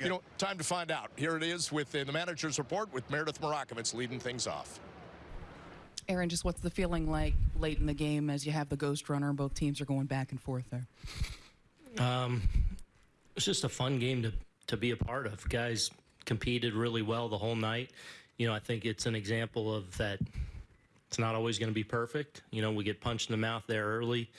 You know, time to find out. Here it is with uh, the manager's report with Meredith Marakovits leading things off. Aaron, just what's the feeling like late in the game as you have the ghost runner and both teams are going back and forth there? Um, it's just a fun game to, to be a part of. Guys competed really well the whole night. You know, I think it's an example of that it's not always going to be perfect. You know, we get punched in the mouth there early.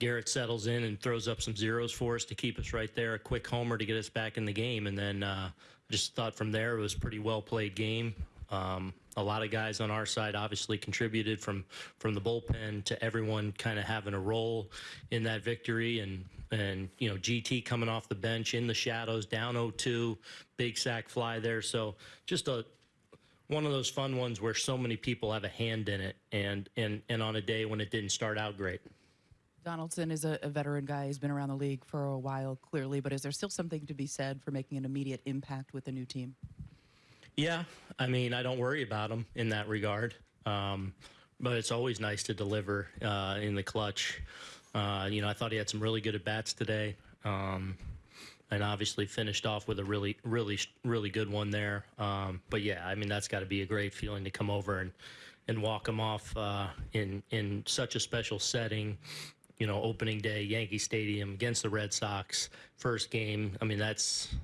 Gerrit settles in and throws up some zeros for us to keep us right there. A quick homer to get us back in the game. And then uh, just thought from there it was pretty well played game. Um, a lot of guys on our side obviously contributed from from the bullpen to everyone kind of having a role in that victory and and you know GT coming off the bench in the shadows down 0-2 big sac fly there so just a one of those fun ones where so many people have a hand in it and and and on a day when it didn't start out great Donaldson is a, a veteran guy. He's been around the league for a while, clearly, but is there still something to be said for making an immediate impact with a new team? Yeah, I mean, I don't worry about him in that regard. Um, but it's always nice to deliver uh, in the clutch. Uh, you know, I thought he had some really good at bats today, um, and obviously finished off with a really, really, really good one there. Um, but yeah, I mean, that's got to be a great feeling to come over and and walk him off uh, in in such a special setting. You know, opening day, Yankee Stadium against the Red Sox, first game. I mean, that's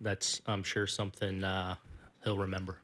that's I'm sure something uh, he'll remember.